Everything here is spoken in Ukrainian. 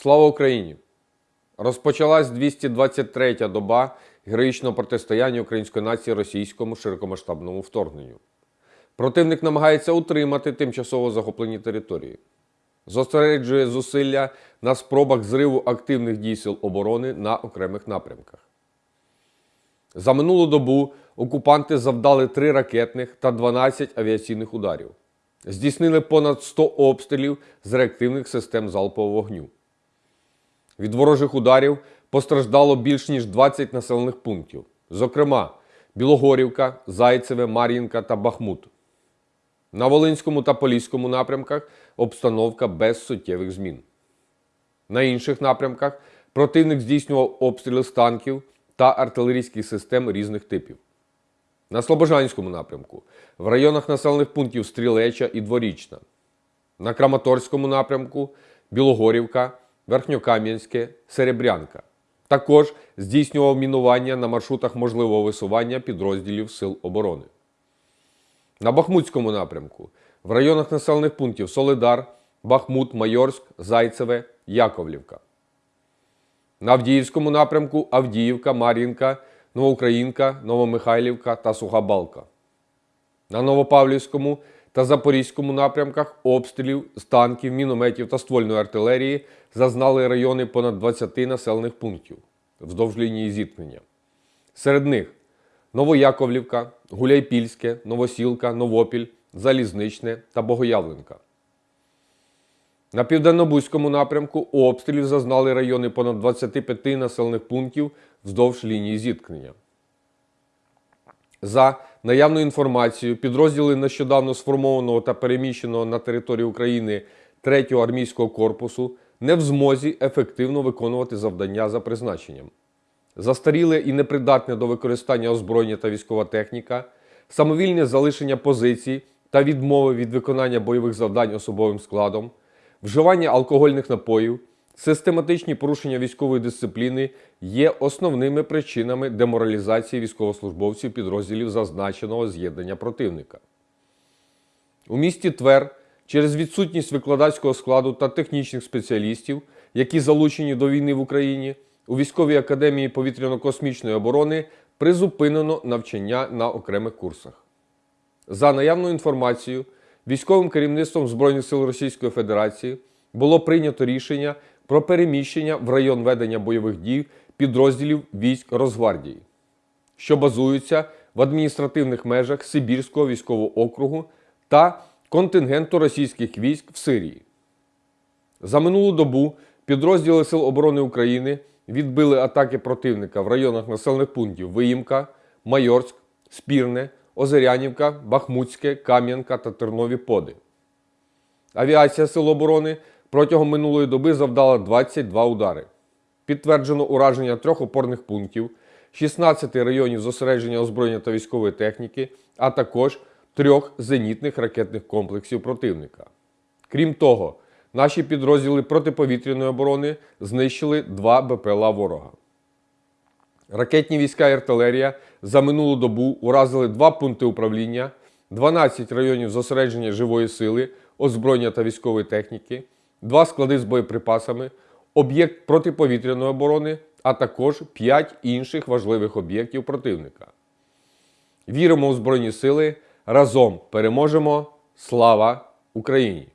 Слава Україні! Розпочалась 223-я доба героїчного протистояння української нації російському широкомасштабному вторгненню. Противник намагається утримати тимчасово захоплені території, зосереджує зусилля на спробах зриву активних дій сил оборони на окремих напрямках. За минулу добу окупанти завдали 3 ракетних та 12 авіаційних ударів. Здійснили понад 100 обстрілів з реактивних систем залпового вогню. Від ворожих ударів постраждало більш ніж 20 населених пунктів, зокрема Білогорівка, Зайцеве, Мар'їнка та Бахмут. На Волинському та Поліському напрямках обстановка без суттєвих змін. На інших напрямках противник здійснював обстріли з танків та артилерійських систем різних типів. На Слобожанському напрямку в районах населених пунктів Стрілеча і Дворічна. На Краматорському напрямку Білогорівка, Верхньокам'янське, Серебрянка. Також здійснював мінування на маршрутах можливого висування підрозділів Сил оборони. На Бахмутському напрямку в районах населених пунктів Солидар, Бахмут, Майорськ, Зайцеве, Яковлівка. На Авдіївському напрямку Авдіївка, Мар'їнка, Новоукраїнка, Новомихайлівка та Суха Балка. На Новопавлівському та Запорізькому напрямках обстрілів з танків, мінометів та ствольної артилерії зазнали райони понад 20 населених пунктів вздовж лінії зіткнення. Серед них Новояковлівка, Гуляйпільське, Новосілка, Новопіль, Залізничне та Богоявленка. На південно-бузькому напрямку обстрілів зазнали райони понад 25 населених пунктів вздовж лінії зіткнення. За наявною інформацією, підрозділи нещодавно сформованого та переміщеного на територію України 3-го армійського корпусу не в змозі ефективно виконувати завдання за призначенням. Застаріле і непридатне до використання озброєння та військова техніка, самовільне залишення позицій та відмови від виконання бойових завдань особовим складом, вживання алкогольних напоїв, систематичні порушення військової дисципліни є основними причинами деморалізації військовослужбовців підрозділів зазначеного з'єднання противника. У місті Твер через відсутність викладацького складу та технічних спеціалістів, які залучені до війни в Україні, у військовій академії повітряно-космічної оборони призупинено навчання на окремих курсах. За наявною інформацією, військовим керівництвом Збройних сил Російської Федерації було прийнято рішення про переміщення в район ведення бойових дій підрозділів військ Росгвардії, що базуються в адміністративних межах Сибірського військового округу та контингенту російських військ в Сирії. За минулу добу підрозділи Сил оборони України відбили атаки противника в районах населених пунктів Виїмка, Майорськ, Спірне, Озерянівка, Бахмутське, Кам'янка та Тернові Поди. Авіація Сил оборони протягом минулої доби завдала 22 удари. Підтверджено ураження трьох опорних пунктів, 16 районів зосередження озброєння та військової техніки, а також трьох зенітних ракетних комплексів противника. Крім того, наші підрозділи протиповітряної оборони знищили два БПЛА ворога. Ракетні війська і артилерія за минулу добу уразили два пункти управління, 12 районів зосередження живої сили, озброєння та військової техніки, два склади з боєприпасами, об'єкт протиповітряної оборони, а також 5 інших важливих об'єктів противника. Віримо у Збройні Сили. Разом переможемо! Слава Україні!